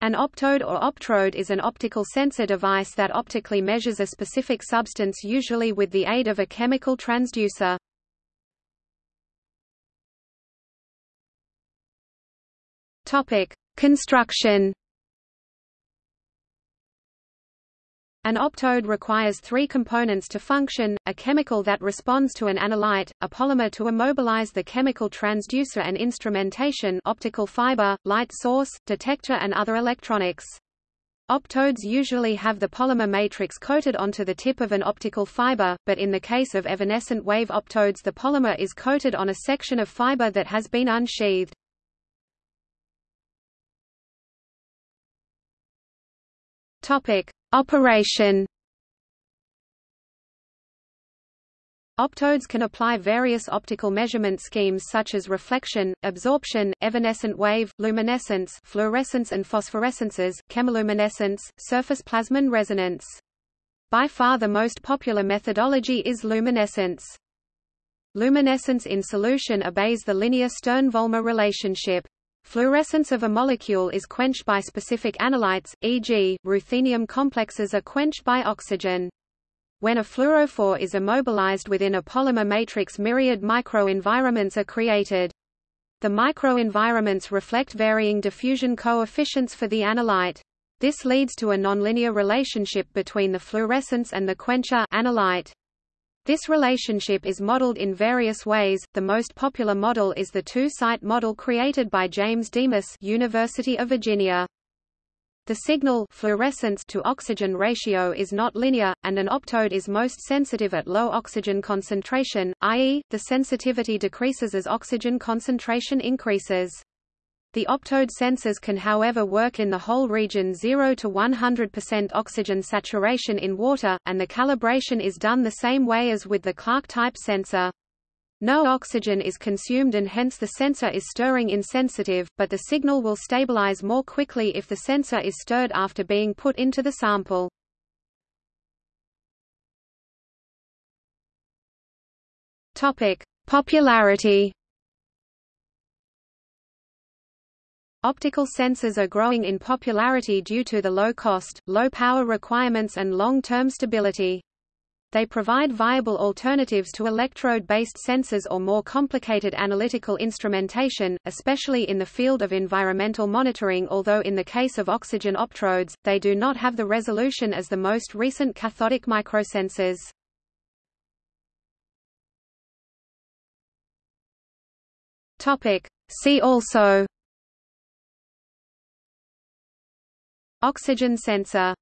An optode or optrode is an optical sensor device that optically measures a specific substance usually with the aid of a chemical transducer. Topic: Construction An optode requires three components to function, a chemical that responds to an analyte, a polymer to immobilize the chemical transducer and instrumentation optical fiber, light source, detector and other electronics. Optodes usually have the polymer matrix coated onto the tip of an optical fiber, but in the case of evanescent wave optodes the polymer is coated on a section of fiber that has been unsheathed. Topic: Operation Optodes can apply various optical measurement schemes such as reflection, absorption, evanescent wave, luminescence fluorescence and phosphorescences, chemiluminescence, surface plasmon resonance. By far the most popular methodology is luminescence. Luminescence in solution obeys the linear Stern-Volmer relationship. Fluorescence of a molecule is quenched by specific analytes, e.g., ruthenium complexes are quenched by oxygen. When a fluorophore is immobilized within a polymer matrix myriad microenvironments are created. The microenvironments reflect varying diffusion coefficients for the analyte. This leads to a nonlinear relationship between the fluorescence and the quencher analyte. This relationship is modeled in various ways. The most popular model is the two-site model created by James Demas, University of Virginia. The signal fluorescence to oxygen ratio is not linear, and an optode is most sensitive at low oxygen concentration, i.e., the sensitivity decreases as oxygen concentration increases. The optode sensors can however work in the whole region 0 to 100% oxygen saturation in water, and the calibration is done the same way as with the Clark-type sensor. No oxygen is consumed and hence the sensor is stirring insensitive, but the signal will stabilize more quickly if the sensor is stirred after being put into the sample. Topic: Popularity Optical sensors are growing in popularity due to the low cost, low power requirements and long-term stability. They provide viable alternatives to electrode-based sensors or more complicated analytical instrumentation, especially in the field of environmental monitoring although in the case of oxygen optrodes, they do not have the resolution as the most recent cathodic microsensors. See also Oxygen sensor